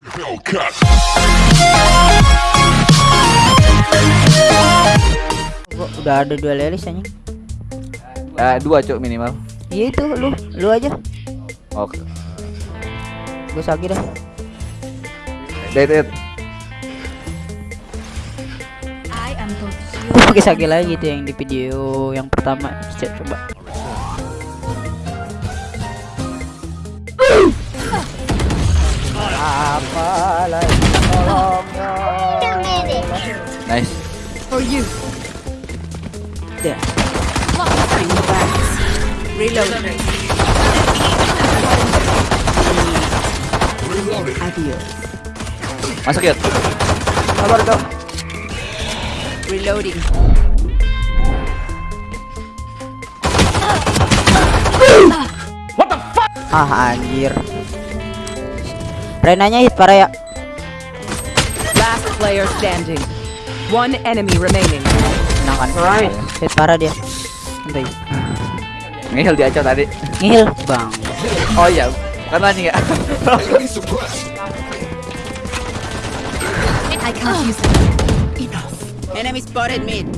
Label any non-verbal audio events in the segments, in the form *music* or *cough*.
Hellcat. Udah ada dua lelis anjing. Eh, dua cok minimal. Iya itu lu, lu aja. Oke. Gue sagi dah. Dead, dead. I am. Gue pakai sagi lagi tuh yang di video yang pertama. Cek coba. Apa lagi tolongnya? Nice. For you. Dah. Reload. Reloaded. Adios. Masuk ya. Sabar kau. Reloading. Ah anjir. Renanya hit parah ya. Last player standing. One enemy remaining. Menang kan? Hit parah dia. Santai. Ngehil dia cok tadi. Ngihil bang. Oh iya. Kan anjing ya. I can't use them. Enough. Enemy spotted mid.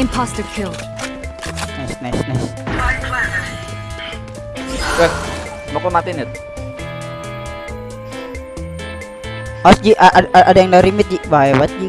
Imposter kill. Nice nice nice. Weh, mau kau matiin ya? Awas Ji, ada yang dari mid Ji. Bahaya banget Ji.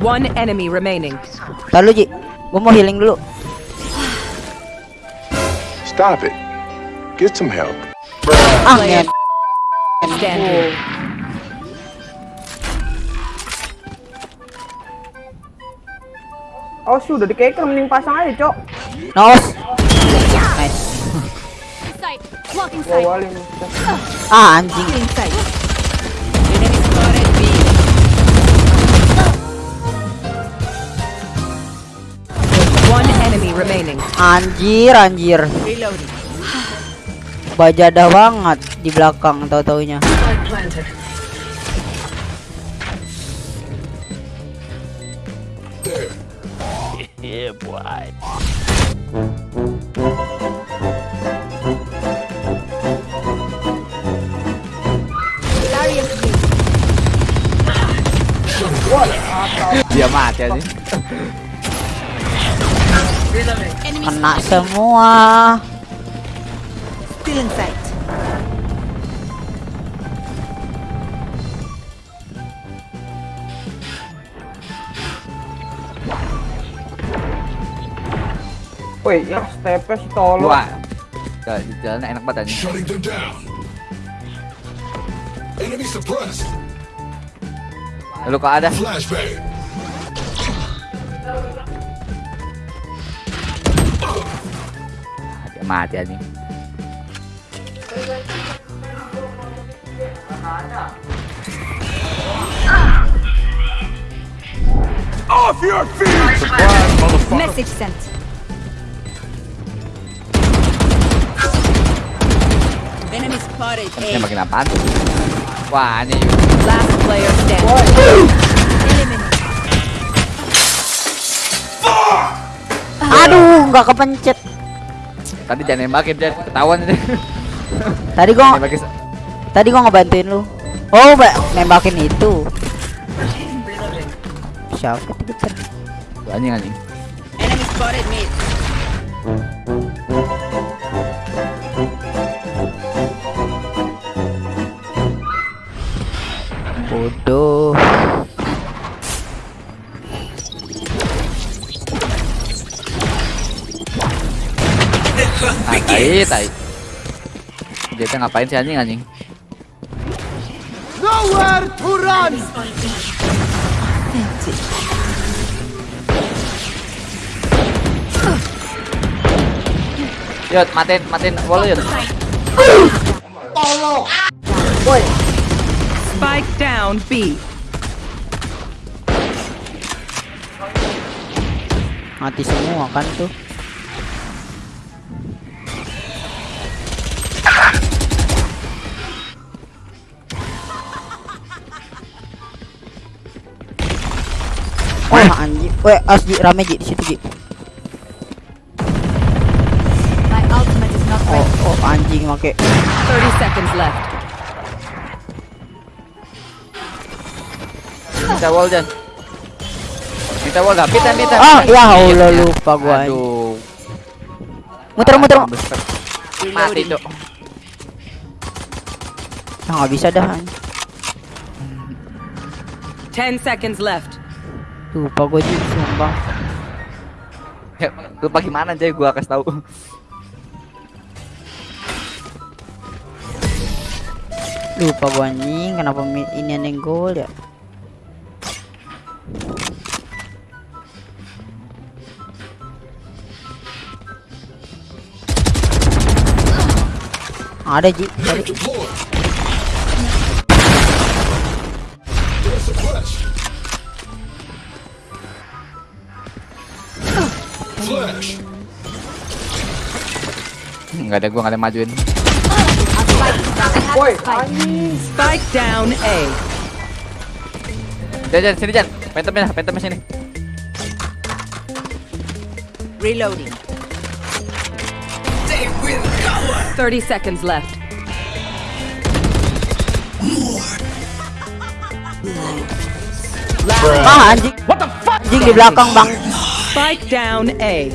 One enemy remaining. Lalu Ji. Gua mau healing dulu. Stop it. Get some help. Ah, Player standing. Oh sudah di keker mending pasang aja cok Nos. Nice. Sight. Blocking Gua sight. Ah, anjing. Anjir, anjir. Bajadah banget di belakang tahu-taunya. Dia mati aja. *laughs* Kena semua. Still in sight. Woi yang stepnya si tolong Wah. Jalan di jalan enak banget anjing. Shutting them down. Enemy suppressed. Lu kok ada? Flashbang. Mati anjing. Off your feet. Surprise, motherfucker. Message sent. Enemy spotted Ini makin apaan? Wah, ini Last player standing. Aduh, nggak kepencet. Tadi jangan nembakin dia ketahuan ini. Tadi gua Nembakin tadi gua ngebantuin lu. Oh, ba- nembakin itu. Siapa itu? Tuh, anjing anjing. Enemy spotted mid. Ah, tai, tai. Dia ngapain sih anjing anjing? Nowhere to run! Yot, matiin, matiin wall yot. Spike down B. Mati semua kan tuh. Weh as di rame Ji di situ Ji. My ultimate is not Oh, ready. oh anjing make. 30 seconds left. Minta wall Jan. Minta wall gak? Minta, minta. Ah, ya Allah Iya. lupa gua. Aduh. Muter muter. Mati, Cok. Ah, nggak bisa dah. anjing. 10 seconds left. Lupa gua Ji, sumpah. Ya, lupa gimana aja gua kasih tahu. Lupa gua anjing, kenapa ini yang gol ya? Ada Ji. Enggak ada gua enggak ada majuin. Woi. Spike down A. Jan, Jan, sini Jan. Pentem ya, pentem sini. Reloading. 30 seconds left. Ah anjing. What the fuck? Anjing di belakang, Bang. Spike down A.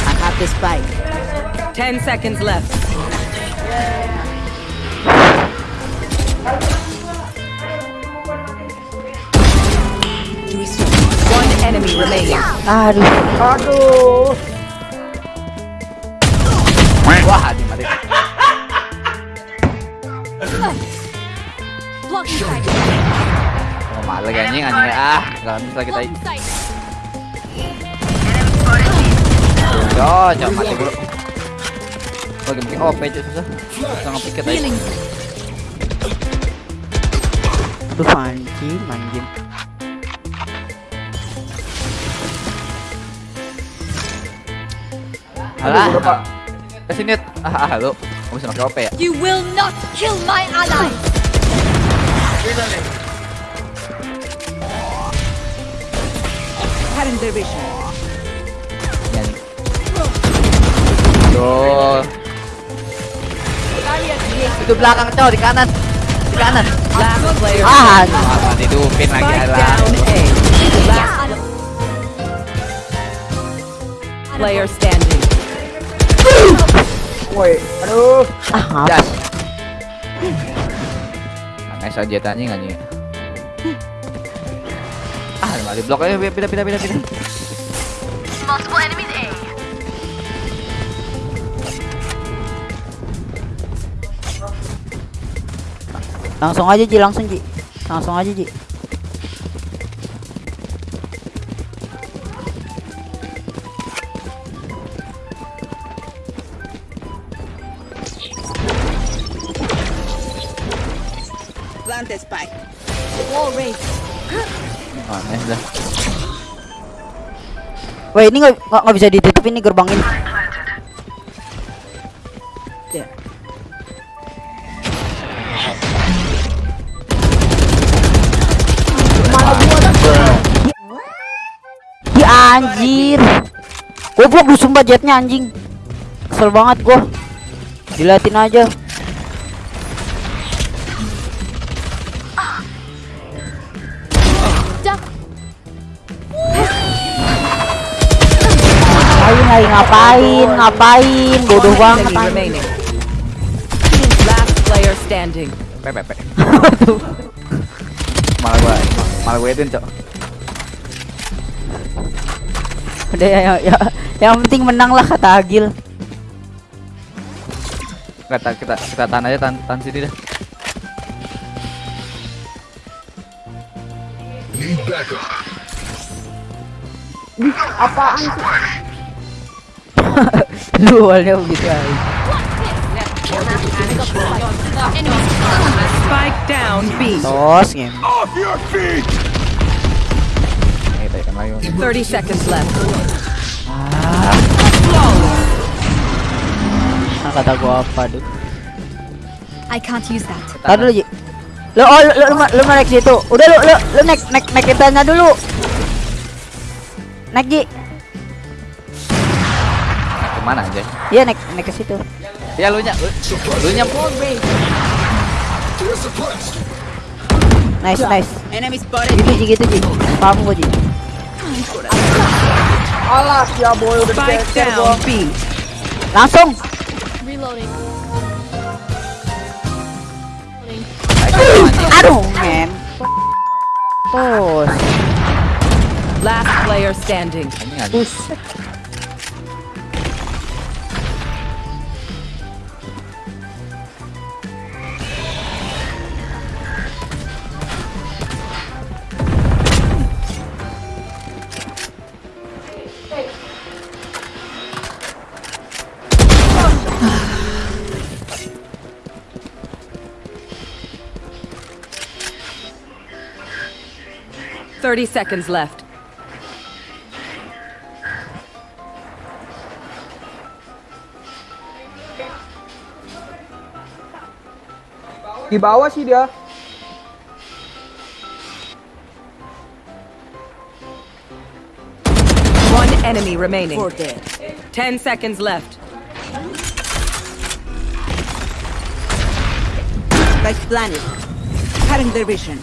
I have the spike. 10 seconds left. One enemy remaining. Aduh. Aduh. Wah, Oh, malah anjing anjing. Ah, enggak bisa kita. Yo, jangan mati dulu. Lagi mungkin OP aja susah. Jangan pikir aja. Aduh anjing, anjing. Alah. Ke sini. Ah, ah, lu. Kamu bisa pakai OP ya? You will not kill my ally. Current division. Nih. Tuh. Itu belakang cow di kanan. Di kanan. Last player. Ah, dupin lagi player standing. Woi, aduh. ah. Aneh saja tanya anjing. Ah, malah di blok aja pindah pindah pindah pindah. Multiple enemies A. langsung aja Ji, langsung Ji. Langsung aja Ji. Wah ini nggak bisa ditutup ini gerbang ini. Ya. Ya anjir. Goblok lu sumpah jetnya anjing. Kesel banget gua. Dilatin aja. Lagi ngapain, ngapain, bodoh banget anjing. Last player standing. *laughs* Malah gua malah gua edin cok. Udah ya, ya, ya, yang penting menang lah kata Agil. kita kita kita tahan aja tahan, tahan sini dah Lu awalnya begitu aja. Spike down B. Tos game. Off your feet! Nih, tadi lagi 30 seconds left. Nah, kata gua apa tuh? I can't use that. Dulu Ji. Lu oh lu lu, lu, lu naik situ. Udah lu lu lu naik naik naik kitanya dulu. Naik Ji ke mana aja? Iya naik naik ke situ. Ya lu nya lu nya nice nice. Gitu ji gitu ji. Paham gue ji. Alas ya boy udah digeser boy langsung. Reloading. Aduh men. Push. Last player standing. Push. 30 seconds left. Di bawah sih dia. One enemy remaining. Four dead. Ten seconds left. By planet. Cutting their vision.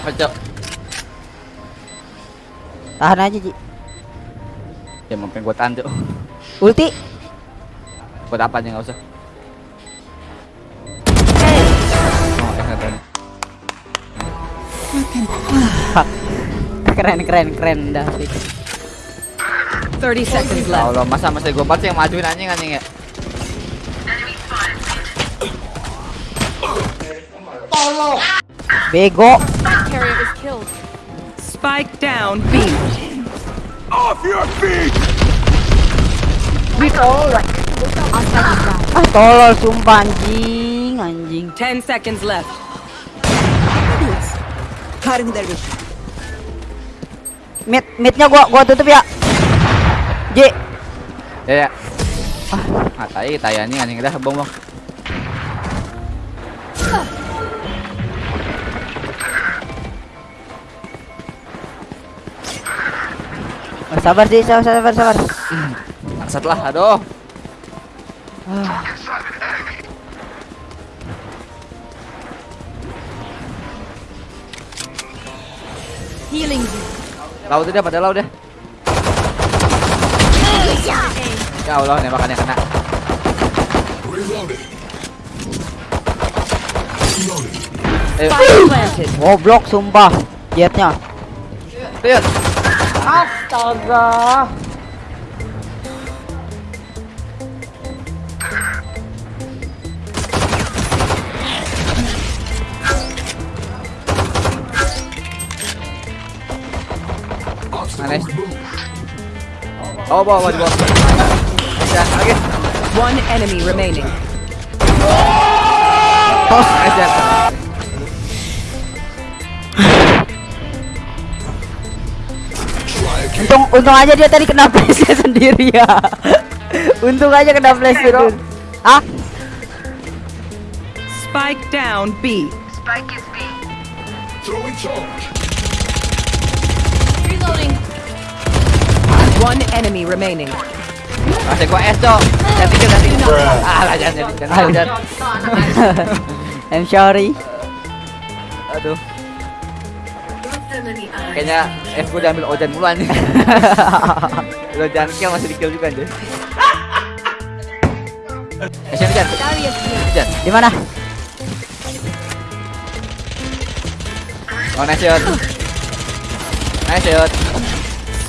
Apa cok Tahan aja Ji. ya mungkin gua tahan cok Ulti. buat apa aja nggak usah oh eh. Keren keren keren David. Thirty seconds left. Allah masa masa gua pasti yang majuin anjing anjing ya Bego. Spike down B. Off your feet! Ah tolol sumpah anjing anjing. Ten seconds left. Their vision. Mid midnya gua gua tutup ya. J. ya ya ah tai tai anjing anjing dah bong bong sabar sih, sabar sabar sabar. Bangsat lah aduh Healing you. laut udah pada laut deh ya Allah nembakannya kena Ayo, planted. Goblok sumpah. Jetnya. lihat Astaga. Nice. Oh, bawa, bawa, di bawah. Ya, lagi. One enemy remaining. Tos, nice Untung untung aja dia tadi kena flash *laughs* sendiri ya. untung aja kena flash itu. Ah, Spike down B. Reloading. One enemy remaining. Masih gua es, Cok. Jadi kita nanti. Ah, lah jangan. Jangan, jangan. *laughs* I'm sorry. Aduh. Kayaknya F gue diambil Ojan mulu anjing. *laughs* Lo jangan kill masih di kill juga anjing. Eh, sini Jan. Darius here. Jan. Di mana? Oh, nice shot. Nice shot.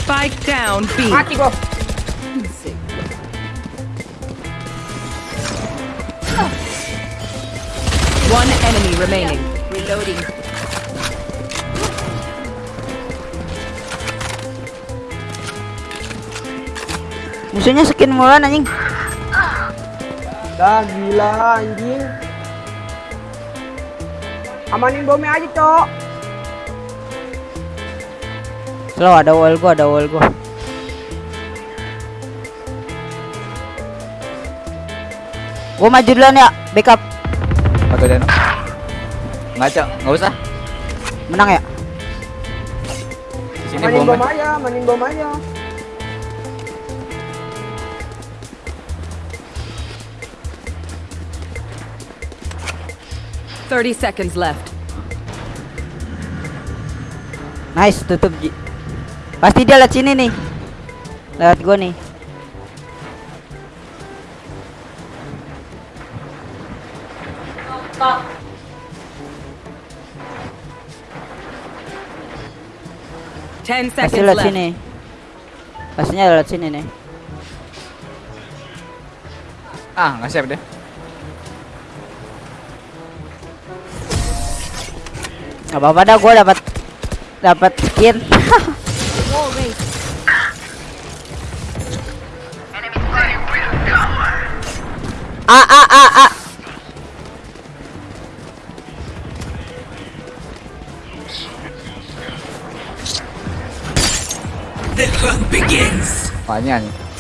Spike down B. Mati gua. One enemy remaining. Reloading. Musuhnya skin mulan anjing. Dah gila anjing. Amanin bomnya aja, Cok. Slow ada wall gua, ada wall gua. Gua maju duluan ya, backup. Atau Dan. Ngaca, enggak usah. Menang ya? Sini bom. aja, amanin bom aja. Thirty seconds left. Nice, tutup Ji. Pasti dia lewat sini nih. Lewat gua nih. Ten Pasti lewat left. sini. Pastinya lewat sini nih. Ah, nggak siap deh. Gak apa-apa dah gua dapat dapat skin. Wall *laughs* raised. A a a a. Apanya nih?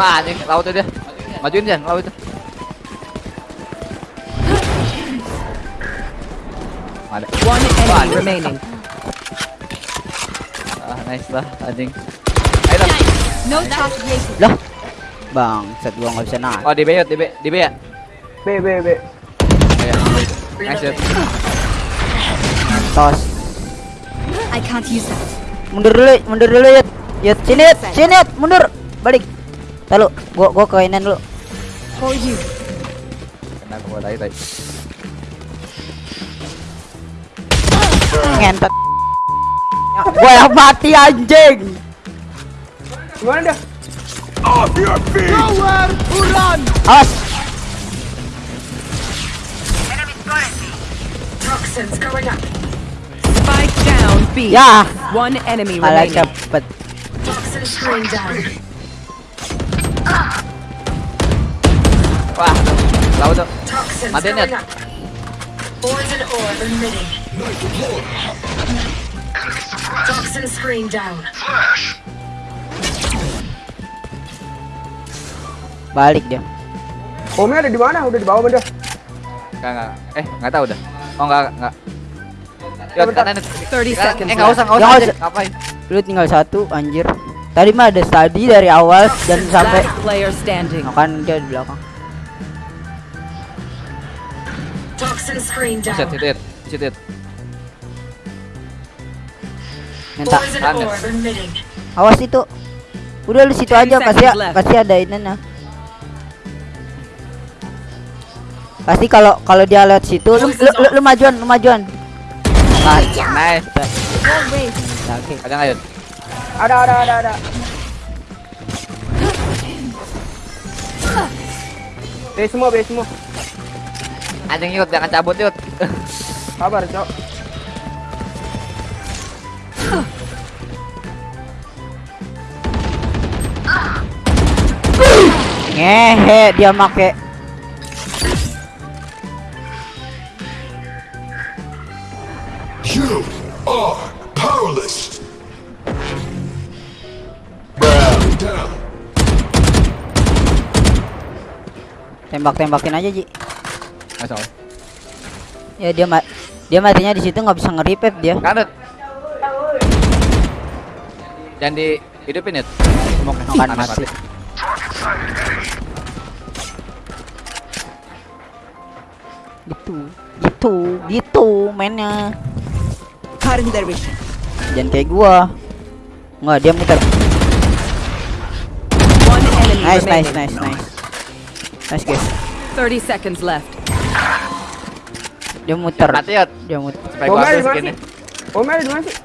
Wah, anjing, laut dia. Majuin Jan, laut itu. Ada. One enemy remaining. Ah, nice lah, anjing. Ayo. No top. Lah. Bang, set gua nggak bisa naik. Oh, di B, yuk, di B, di B ya? B B B. Nice. Tos. I can't use that. Mundur dulu, mundur dulu Yud. Yud, sini sini mundur. Balik. Lalu, gua gua ke inan dulu. For you. Kena gua tadi tadi. Ngentot. Ya, gua yang mati anjing. Gimana dah? Off your feet! Awas. Spike down B. Ya, One enemy remaining. cepet. Wah, laut tuh. Matiin ya. Toxin screen down. Balik dia. Bomnya ada di mana? Udah di bawah benda. Enggak, enggak. Eh, enggak tahu dah. Oh, enggak, enggak. Bentar. kanan. 30 seconds Eh, enggak usah, enggak Ya, usah. aja. Ngapain? Lu tinggal satu anjir. Tadi mah ada study dari awal dan sampai player standing. Nah, kan dia di belakang. Toxin screen Set, down. sit it. Sit it. Minta orb emitting. awas itu. Udah lu situ aja 10 pasti seconds left. pasti ada ini nah. Pasti kalau kalau dia lewat situ lu lu, lu, lu majuan, lu majuan. Nice. Nice. Raised. Oke. Ada enggak, Yud? Ada ada ada ada. B semua B semua. Anjing Yud, jangan cabut Yud. Sabar, Cok. Ngehe dia make You are powerless! Bow down. tembak-tembakin aja Ji. Masuk. Ya dia ma Dia matinya di situ nggak bisa nge-revive dia. Kadet. Jangan di hidupin ya. Smoke Akan mati. Gitu, gitu, gitu mainnya. Their vision. Jangan kayak gua. Nggak, dia muter. Nice, nice, nice, nice. Nice guys. 30 seconds left. Dia muter. Mati ya. Dia muter. Supaya Bomnya gua di habis skinnya. sih? Bomnya di mana sih?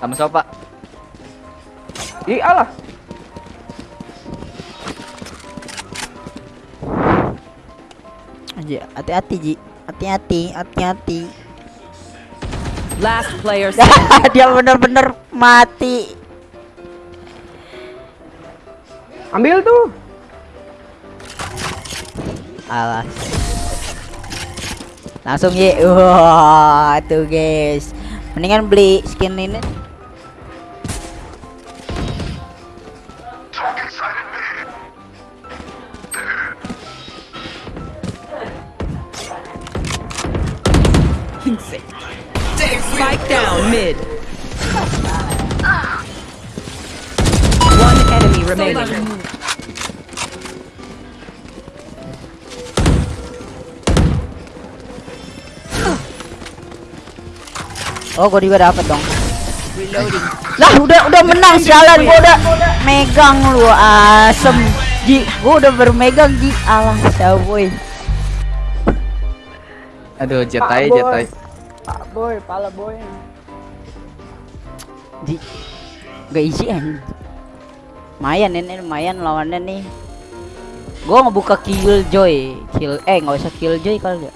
Sama sopa. Di Allah. Aja, hati-hati Ji. Hati-hati, hati-hati. Last player *laughs* dia bener-bener mati. Ambil tuh. Alas. Langsung ye. Wah, tuh guys. Mendingan beli skin ini. Oh, gua juga dapat dong. Lah, udah udah menang sialan gua udah megang lu asem. Ji, gua udah bermegang Ji. Alah, boy. Aduh, jet Pak aja, Boy. jet aja. Pak boy, pala boy. Ji. Gak easy kan. Lumayan ini lumayan lawannya nih. Gua ngebuka killjoy, kill eh nggak usah killjoy kali ya.